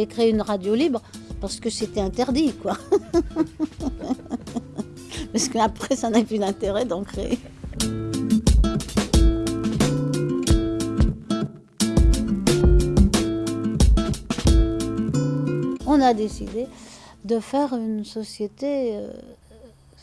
avait créé une radio libre parce que c'était interdit, quoi. parce qu'après, ça n'a plus d'intérêt d'en créer. On a décidé de faire une société, euh,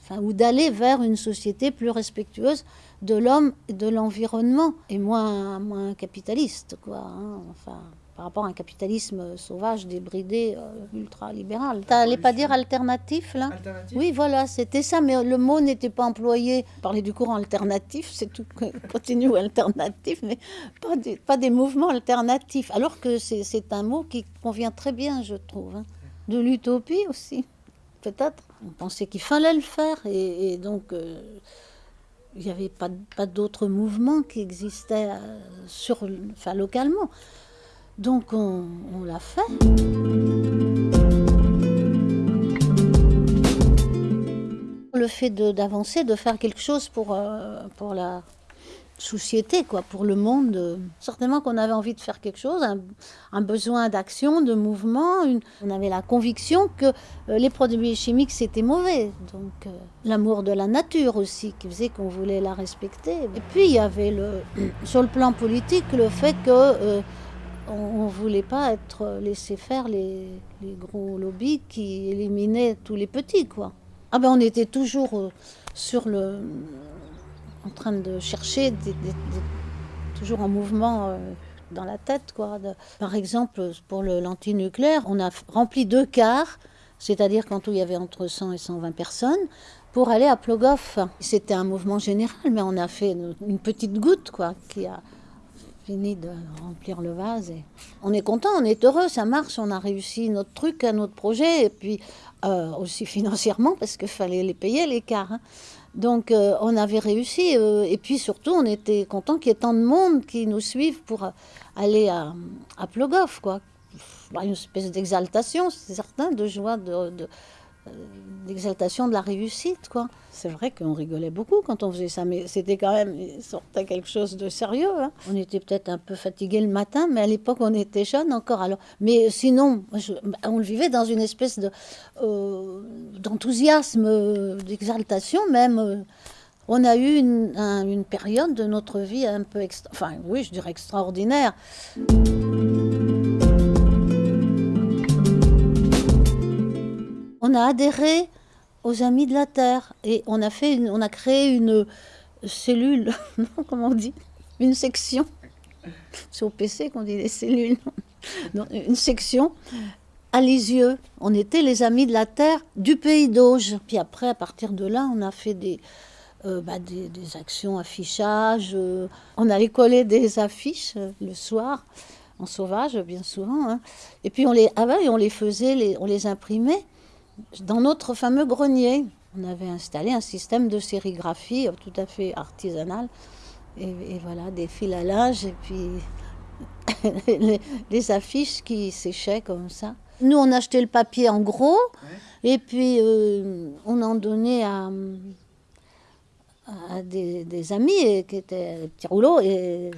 enfin, ou d'aller vers une société plus respectueuse de l'homme et de l'environnement, et moins, moins capitaliste, quoi. hein, enfin, par rapport à un capitalisme sauvage, débridé, euh, ultra-libéral. T'allais pas dire alternatif, là? Oui, voilà, c'était ça, mais le mot n'était pas employé. Parler du courant alternatif, c'est tout, continue ou alternatif, mais pas des, pas des mouvements alternatifs. Alors que c'est c'est un mot qui convient très bien, je trouve. hein. De l'utopie aussi, peut-être. On pensait qu'il fallait le faire, et, et donc euh, il n'y avait pas, pas d'autres mouvements qui existaient euh, sur, enfin, localement. Donc on, l'a fait. Le fait d'avancer, de, faire quelque chose pour, euh, pour la société, quoi, pour le monde. certainement qu'on avait envie de faire quelque chose, un, besoin d'action, de mouvement. on avait la conviction que euh, les produits chimiques, c'était mauvais. Donc euh, l'amour de la nature aussi, qui faisait qu'on voulait la respecter. Et puis il y avait le, sur le plan politique le fait que... on ne voulait pas être laissé faire les, gros lobbies qui éliminaient tous les petits, quoi. Ah ben on était toujours euh, sur le, en train de chercher, toujours en mouvement euh, dans la tête, quoi. Par exemple, pour l'antinucléaire, on a rempli deux quarts, c'est-à-dire quand il y avait entre 100 et 120 personnes, pour aller à Plogoff. C'était un mouvement général, mais on a fait une, une petite goutte, quoi, qui a fini de remplir le vase. Et on est content, on est heureux, ça marche, on a réussi notre truc, notre projet, et puis euh, aussi financièrement, parce qu'il fallait les payer, quarts. hein. Donc euh, on avait réussi, euh, et puis surtout on était content qu'il y ait tant de monde qui nous suivent pour aller à, à Plogoff, quoi. Bah, Une espèce d'exaltation, c'est certain, de joie, de- euh, d'exaltation de la réussite, quoi. C'est vrai qu'on rigolait beaucoup quand on faisait ça, mais c'était quand même, il sortait quelque chose de sérieux. hein. On était peut-être un peu fatigué le matin, mais à l'époque on était jeunes encore. Alors, mais sinon, je- on le vivait dans une espèce de euh, d'enthousiasme, euh, d'exaltation même. On a eu une, un- une période de notre vie un peu, extra- enfin oui, je dirais extraordinaire. On a adhéré aux Amis de la Terre et on a, fait une- on a créé une cellule, comment on dit? Une section. C'est au PC qu'on dit les cellules. Une section à Lisieux. On était les Amis de la Terre du pays d'Auge. Puis après, à partir de là, on a fait des, euh, bah, actions, affichage. euh, on allait coller des affiches euh, le soir, en sauvage, bien souvent. hein. Et puis on les, ah ouais, on les faisait, les- on les imprimait dans notre fameux grenier. On avait installé un système de sérigraphie euh, tout à fait artisanal. Et, et voilà, des fils à linge et puis les, les affiches qui séchaient comme ça. Nous, on achetait le papier en gros et puis euh, on en donnait à, à des, des amis et qui étaient des petits rouleaux et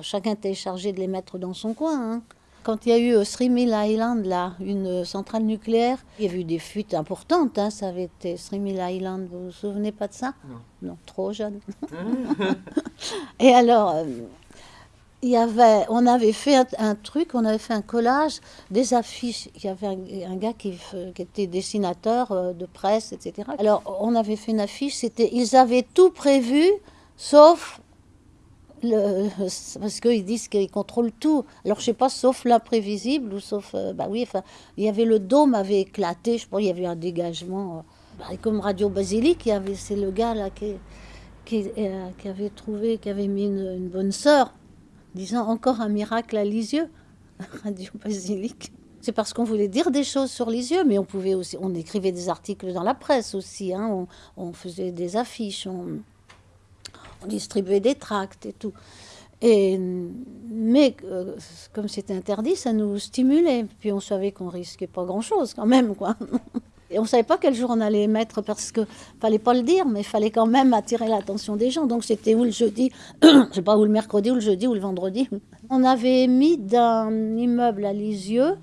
chacun était chargé de les mettre dans son coin. hein. Quand il y a eu au Three Mile Island, là, une centrale nucléaire, il y avait eu des fuites importantes. hein, ça avait été Mile Island, vous vous souvenez pas de ça? Non. Non, trop jeune. Et alors, euh, il y avait, on avait fait un, un truc, on avait fait un collage des affiches. Il y avait un, un gars qui, qui était dessinateur euh, de presse, etc. Alors, on avait fait une affiche, c'était, ils avaient tout prévu, sauf parce qu'ils disent qu'ils contrôlent tout. Alors, je sais pas, sauf l'imprévisible ou sauf, euh, bah oui, il y avait le dôme avait éclaté, je pense, il y avait un dégagement. euh, bah, comme Radio Basilique, il avait, c'est le gars là qui, qui, euh, avait trouvé, qui avait mis une, bonne sœur, disant encore un miracle à Lisieux, Radio Basilique. C'est parce qu'on voulait dire des choses sur Lisieux, mais on pouvait aussi, on écrivait des articles dans la presse aussi, hein, on, faisait des affiches, on distribuait des tracts et tout. Et, mais euh, comme c'était interdit, ça nous stimulait. Puis on savait qu'on risquait pas grand-chose quand même, quoi. Et on savait pas quel jour on allait émettre parce que fallait pas le dire, mais il fallait quand même attirer l'attention des gens. Donc c'était ou le jeudi, je sais pas, ou le mercredi, ou le jeudi, ou le vendredi. On avait mis d'un immeuble à Lisieux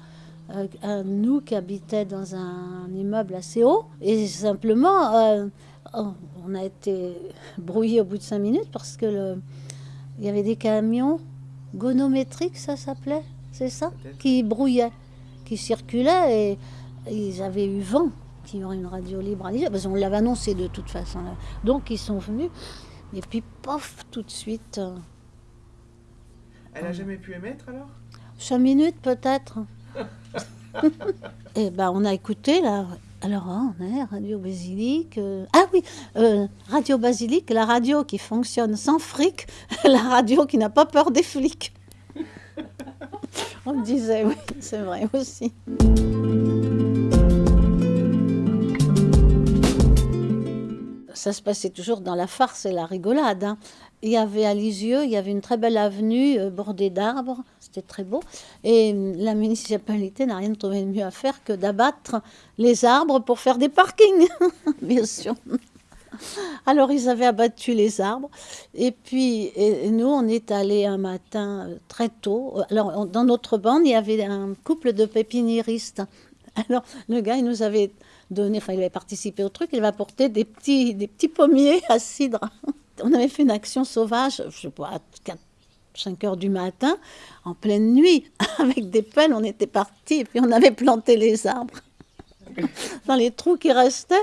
euh, nous qui habitait dans un immeuble assez haut. Et simplement, euh, on a été brouillé au bout de cinq minutes parce que le, il y avait des camions gonométriques, ça s'appelait, c'est ça, qui brouillaient, qui circulaient et, ils avaient eu vent y aurait une radio libre à Lisieux, parce qu'on l'avait annoncé de toute façon. Donc ils sont venus, et puis pof, tout de suite. Euh, Elle a jamais pu émettre alors? Cinq minutes peut-être. et ben on a écouté là. Alors hein, est Radio Basilique. Euh, ah oui, euh, Radio Basilique, la radio qui fonctionne sans fric, la radio qui n'a pas peur des flics. on me disait, oui, c'est vrai aussi. Ça se passait toujours dans la farce et la rigolade. Hein. Il y avait à Lisieux, il y avait une très belle avenue euh, bordée d'arbres, c'était très beau. Et euh, la municipalité n'a rien trouvé de mieux à faire que d'abattre les arbres pour faire des parkings, bien sûr. Alors ils avaient abattu les arbres et puis nous on est allé un matin euh, très tôt. Alors dans notre bande il y avait un couple de pépiniéristes. Alors le gars il nous avait donné, enfin il avait participé au truc, il va apporter des petits, des petits pommiers à cidre. On avait fait une action sauvage, je sais pas, à 4, 5 heures du matin, en pleine nuit, avec des pelles, on était partis, puis on avait planté les arbres dans les trous qui restaient,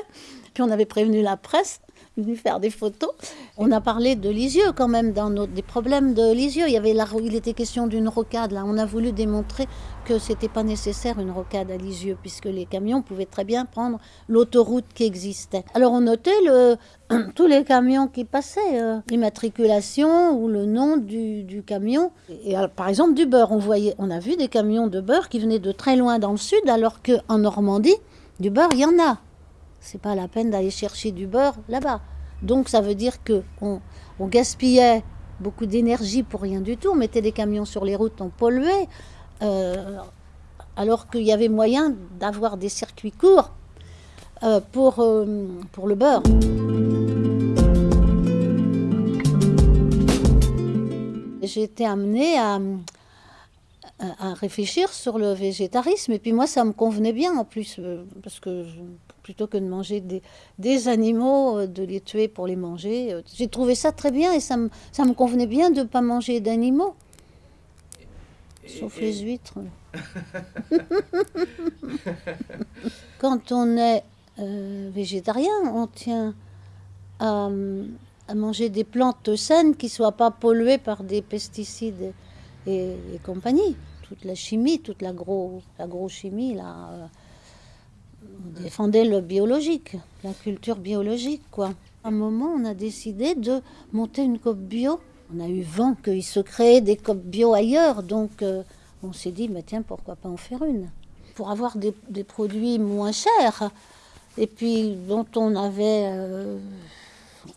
puis on avait prévenu la presse, venu faire des photos. On a parlé de Lisieux quand même, dans des problèmes de Lisieux. Il, y avait il était question d'une rocade. Là. On a voulu démontrer que c'était pas nécessaire une rocade à Lisieux, puisque les camions pouvaient très bien prendre l'autoroute qui existait. Alors on notait tous les camions qui passaient, euh, l'immatriculation ou le nom du, du camion. Et, euh, par exemple du beurre, on, voyait, on a vu des camions de beurre qui venaient de très loin dans le sud, alors qu'en Normandie, du beurre, il y en a c'est pas la peine d'aller chercher du beurre là-bas. Donc ça veut dire que on, gaspillait beaucoup d'énergie pour rien du tout. On mettait des camions sur les routes, on polluait, euh, alors qu'il y avait moyen d'avoir des circuits courts euh, pour, euh, pour le beurre. J'ai été amenée à, à réfléchir sur le végétarisme. Et puis moi, ça me convenait bien en plus, parce que plutôt que de manger des, des, animaux, euh, de les tuer pour les manger. Euh, j'ai trouvé ça très bien et ça me, ça me convenait bien de ne pas manger d'animaux. Sauf les huîtres. Quand on est euh, végétarien, on tient à, à, manger des plantes saines qui ne soient pas polluées par des pesticides et, et, compagnie. Toute la chimie, toute l'agrochimie, la là on défendait le biologique, la culture biologique, quoi. Un moment, on a décidé de monter une COP bio. On a eu vent qu'il se créait des COP bio ailleurs, donc euh, on s'est dit, mais tiens, pourquoi pas en faire une? Pour avoir des, produits moins chers, et puis dont on avait... Euh,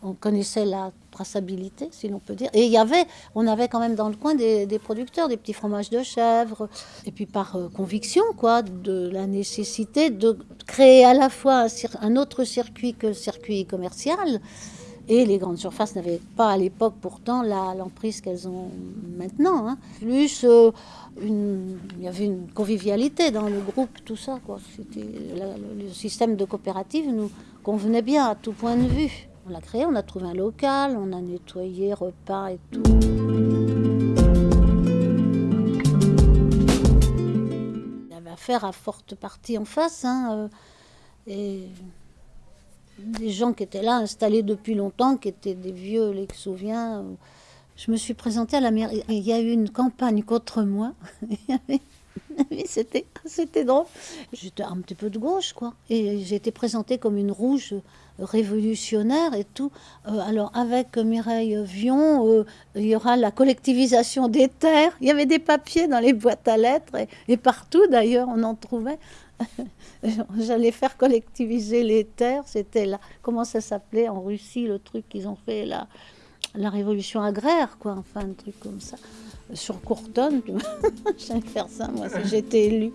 on connaissait la traçabilité, si l'on peut dire. Et il y avait, on avait quand même dans le coin des, producteurs, des petits fromages de chèvre. Et puis par euh, conviction, quoi, de la nécessité de créer à la fois un, autre circuit que le circuit commercial. Et les grandes surfaces n'avaient pas à l'époque pourtant l'emprise qu'elles ont maintenant. Hein. Plus, euh, il y avait une convivialité dans le groupe, tout ça. Quoi. Le, le système de coopérative nous convenait bien à tout point de vue. On l'a créé, on a trouvé un local, on a nettoyé, repas et tout. Il y avait affaire à forte partie en face. Hein, euh, et des gens qui étaient là, installés depuis longtemps, qui étaient des vieux, les souviens. Je me suis présentée à la mairie. Il y a eu une campagne contre moi. c'était, drôle. J'étais un petit peu de gauche, quoi. Et été présentée comme une rouge révolutionnaire et tout. Euh, alors, avec Mireille Vion, euh, il y aura la collectivisation des terres. Il y avait des papiers dans les boîtes à lettres et, partout, d'ailleurs, on en trouvait. J'allais faire collectiviser les terres. C'était là. Comment ça s'appelait en Russie, le truc qu'ils ont fait, la, la révolution agraire, quoi. Enfin, un truc comme ça sur Courtonne. J'allais faire ça, moi, si j'étais élue.